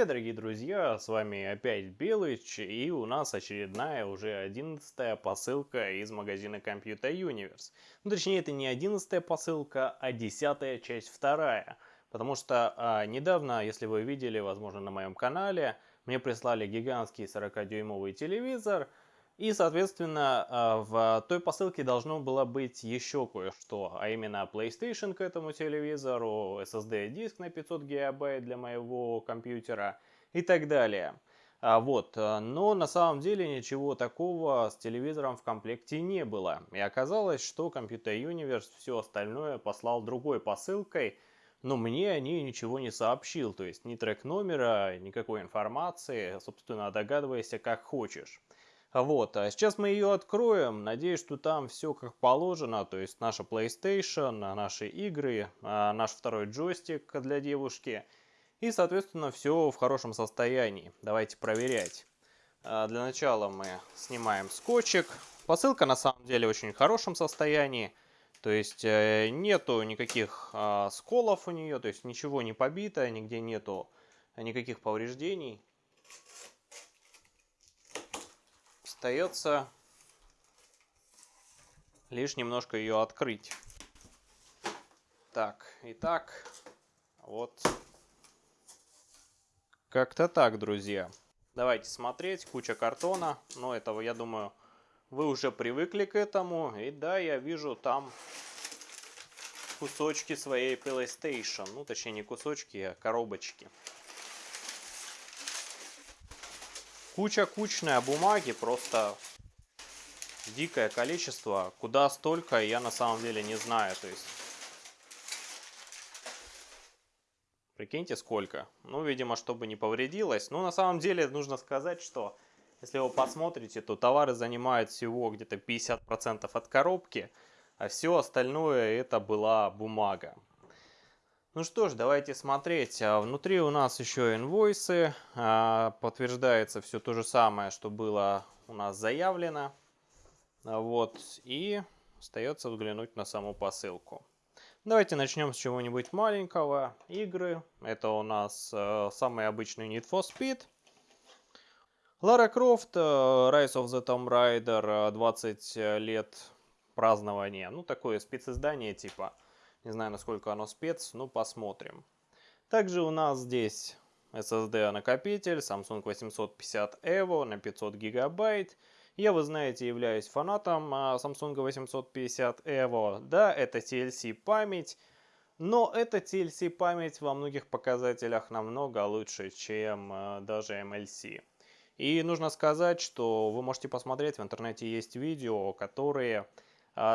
привет, дорогие друзья, с вами опять Белыч, и у нас очередная уже одиннадцатая посылка из магазина Computer Universe. Ну, точнее, это не одиннадцатая посылка, а десятая часть вторая. Потому что а, недавно, если вы видели, возможно, на моем канале, мне прислали гигантский 40-дюймовый телевизор, и, соответственно, а, в той посылке должно было быть еще кое-что, а именно PlayStation к этому телевизору, SSD-диск на 500 гигабайт для моего компьютера и так далее. А вот, а, но на самом деле ничего такого с телевизором в комплекте не было. И оказалось, что Computer Universe все остальное послал другой посылкой, но мне о ней ничего не сообщил, то есть ни трек номера, никакой информации, собственно, догадывайся как хочешь. Вот, а сейчас мы ее откроем. Надеюсь, что там все как положено. То есть наша PlayStation, наши игры, а, наш второй джойстик для девушки. И, соответственно, все в хорошем состоянии. Давайте проверять. А, для начала мы снимаем скотчик. Посылка на самом деле очень хорошем состоянии. То есть э, нету никаких а, сколов у нее, то есть ничего не побито, нигде нету никаких повреждений. Остается лишь немножко ее открыть. Так, итак, вот как-то так, друзья. Давайте смотреть, куча картона, но этого, я думаю, вы уже привыкли к этому. И да, я вижу там кусочки своей PlayStation. Ну, точнее, не кусочки, а коробочки. Куча кучная бумаги, просто дикое количество. Куда столько, я на самом деле не знаю. То есть, прикиньте сколько. Ну, видимо, чтобы не повредилось. Но на самом деле нужно сказать, что если вы посмотрите, то товары занимают всего где-то 50% от коробки, а все остальное это была бумага. Ну что ж, давайте смотреть. А внутри у нас еще инвойсы. А, подтверждается все то же самое, что было у нас заявлено. А вот. И остается взглянуть на саму посылку. Давайте начнем с чего-нибудь маленького. Игры. Это у нас самый обычный Need for Speed. Лара Крофт, Rise of the Tomb Raider, 20 э, лет празднования. Ну, такое специздание типа. Не знаю, насколько оно спец, но посмотрим. Также у нас здесь SSD накопитель Samsung 850 EVO на 500 гигабайт. Я, вы знаете, являюсь фанатом а, Samsung 850 EVO. Да, это TLC память, но эта TLC память во многих показателях намного лучше, чем а, даже MLC. И нужно сказать, что вы можете посмотреть, в интернете есть видео, которые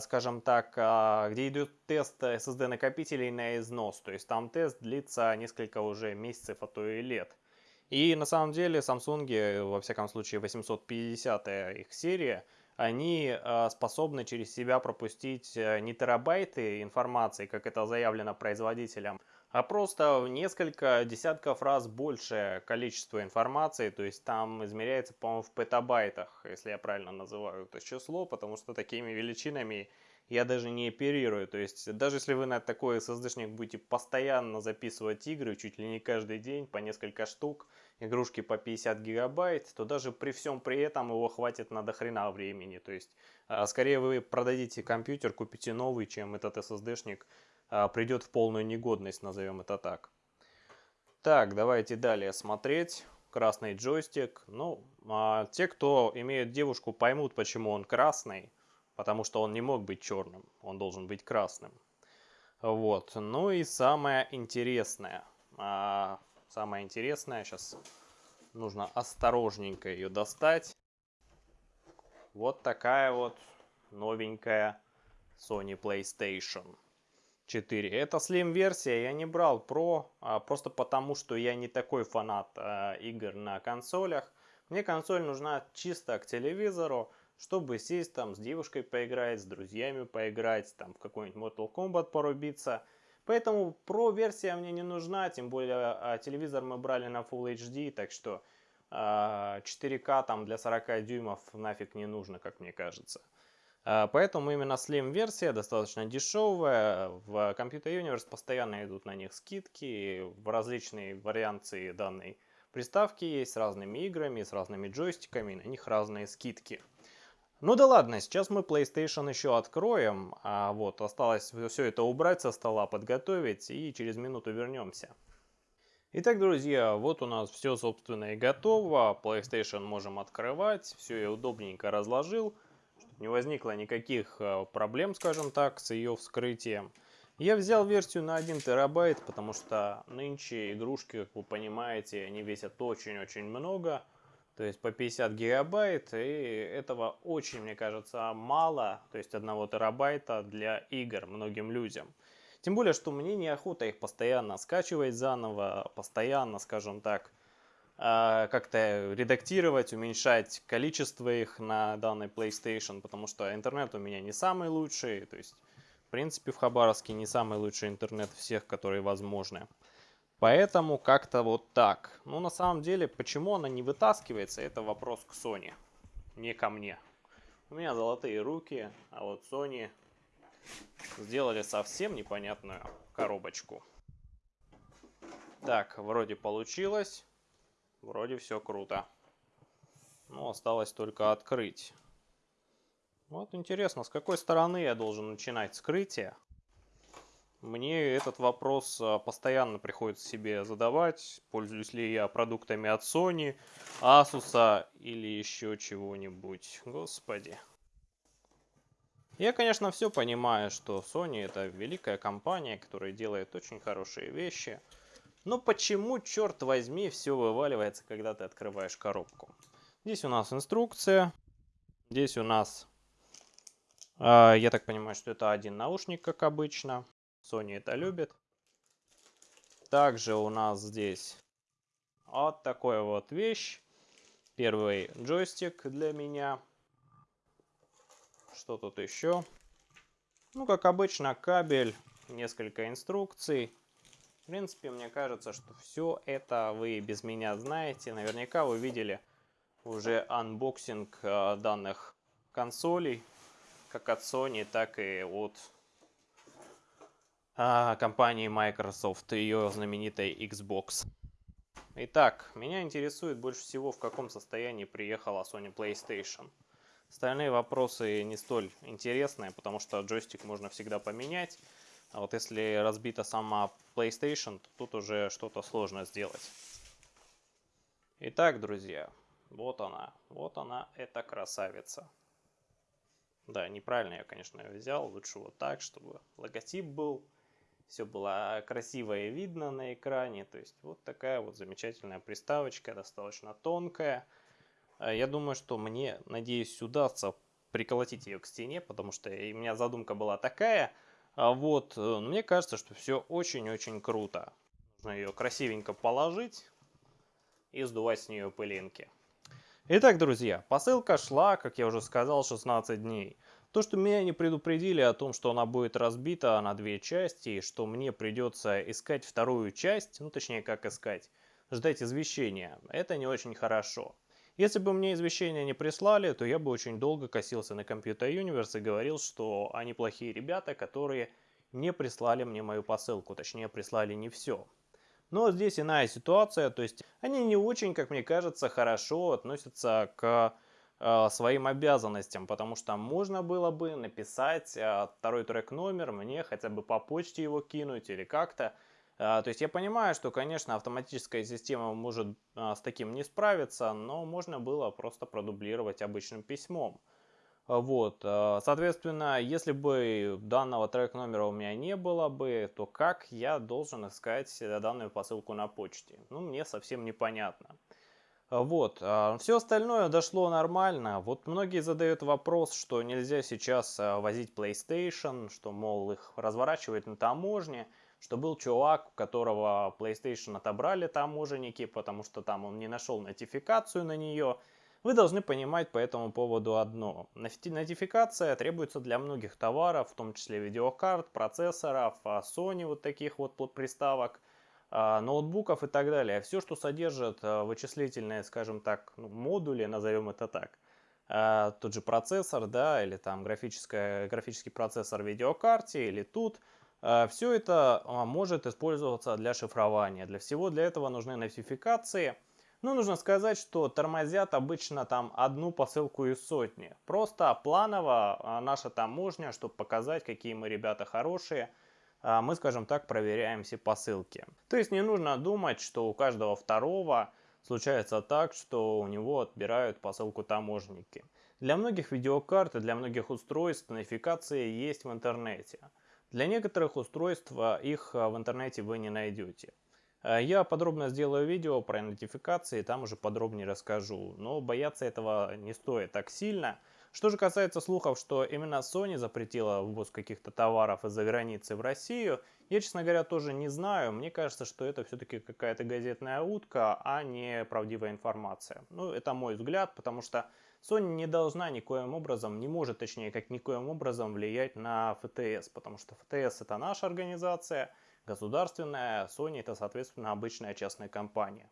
скажем так, а, где идет тест SSD накопителей на износ. То есть там тест длится несколько уже месяцев, а то и лет. И на самом деле Samsung, во всяком случае 850 их серия, они а, способны через себя пропустить э, не терабайты информации, как это заявлено производителем, а просто в несколько десятков раз большее количество информации, то есть там измеряется, по-моему, в петабайтах, если я правильно называю это число, потому что такими величинами я даже не оперирую, то есть даже если вы на такой SSD-шник будете постоянно записывать игры, чуть ли не каждый день, по несколько штук, игрушки по 50 гигабайт, то даже при всем при этом его хватит на дохрена времени, то есть а, скорее вы продадите компьютер, купите новый, чем этот SSD-шник придет в полную негодность, назовем это так. Так, давайте далее смотреть. Красный джойстик. Ну, а те, кто имеет девушку, поймут, почему он красный. Потому что он не мог быть черным. Он должен быть красным. Вот. Ну и самое интересное. А, самое интересное, сейчас нужно осторожненько ее достать. Вот такая вот новенькая Sony PlayStation. 4. Это Slim версия, я не брал Pro, а просто потому, что я не такой фанат а, игр на консолях. Мне консоль нужна чисто к телевизору, чтобы сесть там с девушкой поиграть, с друзьями поиграть, там в какой-нибудь Mortal Kombat порубиться. Поэтому Pro версия мне не нужна, тем более а, телевизор мы брали на Full HD, так что а, 4К там для 40 дюймов нафиг не нужно, как мне кажется. А, поэтому именно Slim версия достаточно дешевая. В Computer Universe постоянно идут на них скидки в различные варианты данной Приставки есть с разными играми, с разными джойстиками, на них разные скидки. Ну да ладно, сейчас мы PlayStation еще откроем, а вот осталось все это убрать со стола, подготовить и через минуту вернемся. Итак, друзья, вот у нас все, собственно, и готово. PlayStation можем открывать. Все я удобненько разложил, не возникло никаких э, проблем, скажем так, с ее вскрытием. Я взял версию на 1 терабайт, потому что нынче игрушки, как вы понимаете, они весят очень-очень много то есть по 50 гигабайт, и этого очень, мне кажется, мало, то есть 1 терабайта для игр многим людям. Тем более, что мне неохота их постоянно скачивать заново, постоянно, скажем так, а, как-то редактировать, уменьшать количество их на данной PlayStation, потому что интернет у меня не самый лучший, то есть, в принципе, в Хабаровске не самый лучший интернет всех, которые возможны. Поэтому как-то вот так. Ну, на самом деле, почему она не вытаскивается, это вопрос к Sony, не ко мне. У меня золотые руки, а вот Sony сделали совсем непонятную коробочку. Так, вроде получилось. Вроде все круто. Ну, осталось только открыть. Вот интересно, с какой стороны я должен начинать скрытие? Мне этот вопрос а, постоянно приходится себе задавать, пользуюсь ли я продуктами от Sony, Asus или еще чего-нибудь. Господи. Я, конечно, все понимаю, что Sony это великая компания, которая делает очень хорошие вещи. Но почему, черт возьми, все вываливается, когда ты открываешь коробку? Здесь у нас инструкция. Здесь у нас, э, я так понимаю, что это один наушник, как обычно. Sony это любит. Также у нас здесь вот такой вот вещь. Первый джойстик для меня. Что тут еще? Ну, как обычно, кабель, несколько инструкций. В принципе, мне кажется, что все это вы без меня знаете. Наверняка вы видели уже unboxing э, данных консолей, как от Sony, так и от а, компании Microsoft ее знаменитой Xbox. Итак, меня интересует больше всего, в каком состоянии приехала Sony PlayStation. Остальные вопросы не столь интересные, потому что джойстик можно всегда поменять. А вот если разбита сама PlayStation, то тут уже что-то сложно сделать. Итак, друзья, вот она. Вот она, эта красавица. Да, неправильно я, конечно, ее взял. Лучше вот так, чтобы логотип был все было красиво и видно на экране. То есть вот такая вот замечательная приставочка, достаточно тонкая. А я думаю, что мне, надеюсь, удастся приколотить ее к стене, потому что у меня задумка была такая. А вот, э, мне кажется, что все очень-очень круто. Нужно ее красивенько положить и сдувать с нее пылинки. Итак, друзья, посылка шла, как я уже сказал, 16 дней. То, что меня не предупредили о том, что она будет разбита на две части, и что мне придется искать вторую часть, ну точнее как искать, ждать извещения, это не очень хорошо. Если бы мне извещения не прислали, то я бы очень долго косился на Computer Universe и говорил, что они плохие ребята, которые не прислали мне мою посылку, точнее прислали не все. Но здесь иная ситуация, то есть они не очень, как мне кажется, хорошо относятся к Э, своим обязанностям, потому что можно было бы написать э, второй трек номер, мне хотя бы по почте его кинуть или как-то. Э, то есть я понимаю, что, конечно, автоматическая система может с таким не справиться, но можно было просто продублировать обычным письмом. Вот, соответственно, если бы данного трек номера у меня не было бы, то как я должен искать данную посылку на почте? Ну, мне совсем непонятно. Вот, а, все остальное дошло нормально. Вот многие задают вопрос, что нельзя сейчас а, возить PlayStation, что, мол, их разворачивают на таможне, что был чувак, у которого PlayStation отобрали таможенники, потому что там он не нашел нотификацию на нее. Вы должны понимать по этому поводу одно. Нотификация требуется для многих товаров, в том числе видеокарт, процессоров, а, Sony вот таких вот приставок – а, ноутбуков и так далее. Все, что содержит а, вычислительные, скажем так, ну, модули, назовем это так, тот же процессор, да, или там графический процессор видеокарте, или тут, все это может использоваться для шифрования. Для всего для этого нужны нотификации. Но нужно сказать, что тормозят обычно там одну посылку из сотни. Просто планово а, наша таможня, чтобы показать, какие мы ребята хорошие, а, мы, скажем так, проверяем все посылки. То есть не нужно думать, что у каждого второго случается так, что у него отбирают посылку таможники. Для многих видеокарт и для многих устройств нотификации есть в интернете. Для некоторых устройств а, их в интернете вы не найдете. Я подробно сделаю видео про нотификации, там уже подробнее расскажу. Но бояться этого не стоит так сильно. Что же касается слухов, что именно Sony запретила ввоз каких-то товаров из-за границы в Россию, я, честно говоря, тоже не знаю. Мне кажется, что это все-таки какая-то газетная утка, а не правдивая информация. Ну, это мой взгляд, потому что Sony не должна никоим образом, не может, точнее, как никоим образом влиять на ФТС, потому что ФТС это наша организация, государственная, Sony это, соответственно, обычная частная компания.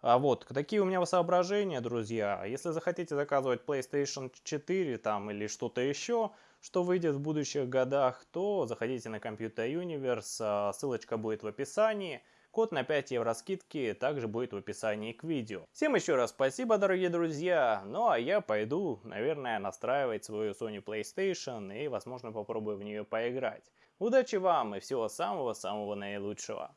А вот, такие у меня соображения, друзья. Если захотите заказывать PlayStation 4 там или что-то еще, что выйдет в будущих годах, то заходите на Computer Universe, а, ссылочка будет в описании. Код на 5 евро скидки также будет в описании к видео. Всем еще раз спасибо, дорогие друзья. Ну а я пойду, наверное, настраивать свою Sony PlayStation и, возможно, попробую в нее поиграть. Удачи вам и всего самого-самого наилучшего.